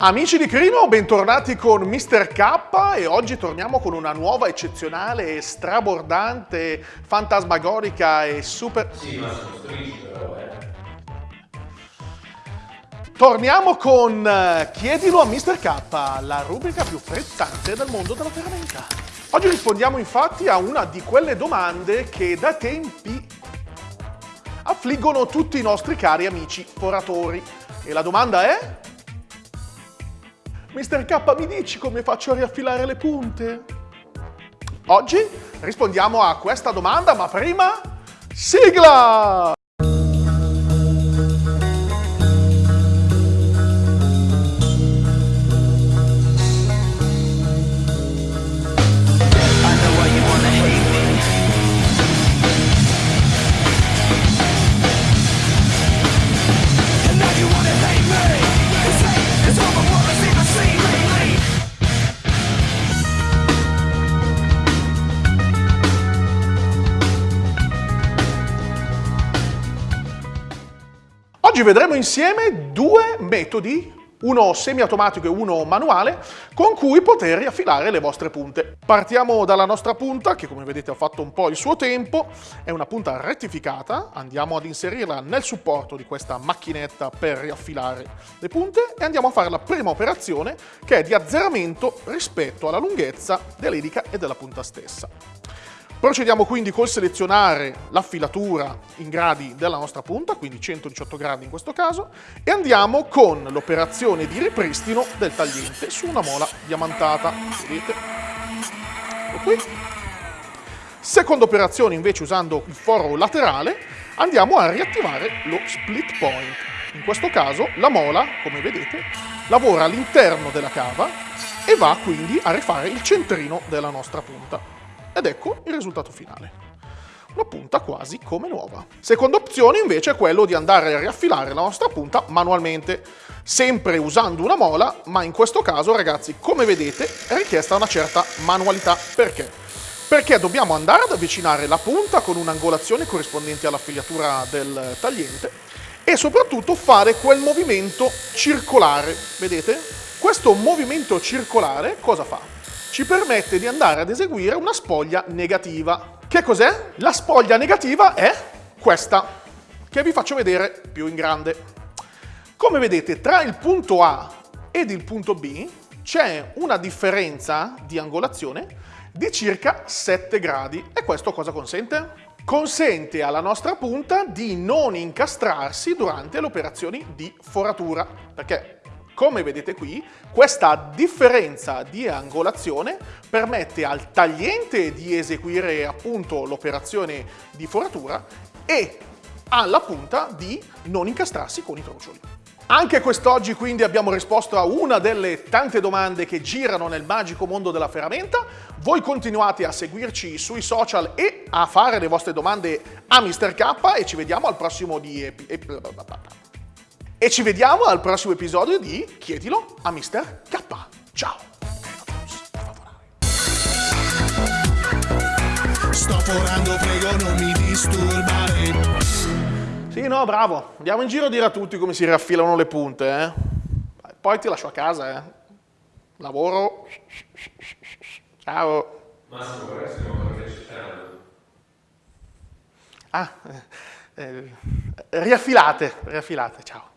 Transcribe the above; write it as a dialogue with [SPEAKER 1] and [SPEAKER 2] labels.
[SPEAKER 1] Amici di Crino, bentornati con Mr. K e oggi torniamo con una nuova eccezionale, strabordante, fantasmagorica e super...
[SPEAKER 2] Sì, ma sono strisci però, eh.
[SPEAKER 1] Torniamo con eh, Chiedilo a Mr. K, la rubrica più frizzante del mondo della ferramenta. Oggi rispondiamo infatti a una di quelle domande che da tempi affliggono tutti i nostri cari amici foratori. E la domanda è... Mister K, mi dici come faccio a riaffilare le punte? Oggi rispondiamo a questa domanda, ma prima... Sigla! Oggi vedremo insieme due metodi, uno semiautomatico e uno manuale, con cui poter riaffilare le vostre punte. Partiamo dalla nostra punta, che come vedete ha fatto un po' il suo tempo, è una punta rettificata, andiamo ad inserirla nel supporto di questa macchinetta per riaffilare le punte e andiamo a fare la prima operazione, che è di azzeramento rispetto alla lunghezza dell'elica e della punta stessa. Procediamo quindi col selezionare l'affilatura in gradi della nostra punta, quindi 118 gradi in questo caso, e andiamo con l'operazione di ripristino del tagliente su una mola diamantata. Vedete? Ecco qui. Seconda operazione invece usando il foro laterale, andiamo a riattivare lo split point. In questo caso la mola, come vedete, lavora all'interno della cava e va quindi a rifare il centrino della nostra punta. Ed ecco il risultato finale. Una punta quasi come nuova. Seconda opzione invece è quello di andare a riaffilare la nostra punta manualmente, sempre usando una mola, ma in questo caso ragazzi, come vedete, è richiesta una certa manualità. Perché? Perché dobbiamo andare ad avvicinare la punta con un'angolazione corrispondente alla figliatura del tagliente e soprattutto fare quel movimento circolare, vedete? Questo movimento circolare cosa fa? Ci permette di andare ad eseguire una spoglia negativa. Che cos'è? La spoglia negativa è questa, che vi faccio vedere più in grande. Come vedete, tra il punto A ed il punto B c'è una differenza di angolazione di circa 7 gradi. E questo cosa consente? Consente alla nostra punta di non incastrarsi durante le operazioni di foratura, perché come vedete qui, questa differenza di angolazione permette al tagliente di eseguire appunto l'operazione di foratura e alla punta di non incastrarsi con i trucioli. Anche quest'oggi quindi abbiamo risposto a una delle tante domande che girano nel magico mondo della ferramenta. Voi continuate a seguirci sui social e a fare le vostre domande a Mr. K e ci vediamo al prossimo di... E ci vediamo al prossimo episodio di Chiedilo a Mr. K. Ciao! Sto forando, prego non mi disturbare. Sì, no, bravo. Andiamo in giro a dire a tutti come si riaffilano le punte, eh. Poi ti lascio a casa, eh. Lavoro. Ciao.
[SPEAKER 2] Massimo, stiamo.
[SPEAKER 1] Ah, eh, eh, riaffilate, riaffilate, ciao.